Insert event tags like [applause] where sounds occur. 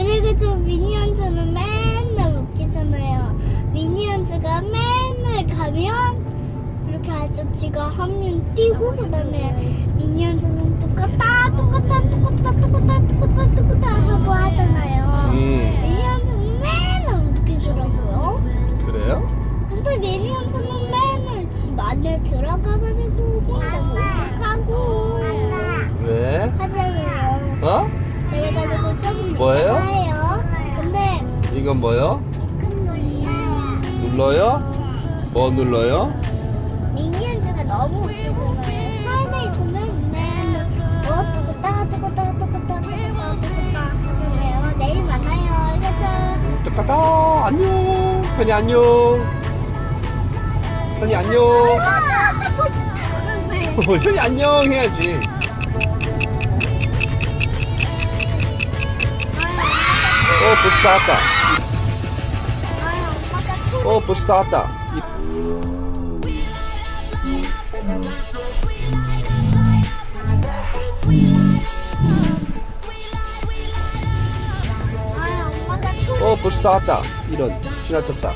그래가지고 미니언즈는 맨날 웃기잖아요. 미니언즈가 맨날 가면 이렇게 아저씨가 한 명 뛰고 그다음에 미니언즈는 똑같다 똑같다 똑같다 똑같다 똑같다 똑같다 하고 하잖아요. 음 미니언즈는 맨날 웃기더라고요. 그래요? 근데 미니언즈는 맨날 집 안에 들어가가지고 혼자 목욕하고 왜? 하잖아요. 어? 조금 뭐예요? 해요. 근데 이건 뭐요? 음, 눌러요? 뭐 눌러요? 미니언즈가 너무 웃기잖아요. 내일 만나요. 알겠죠? 똑같다 안녕 현이 안녕 현이 안녕 아, 나 벌써 [laughs] 현이 안녕 해야지 어 벌써 다. 왔다 아, 엄마가 어 벌써 다 왔다. 아, 엄마가 어 벌써 다 왔다. 이런 지나쳤다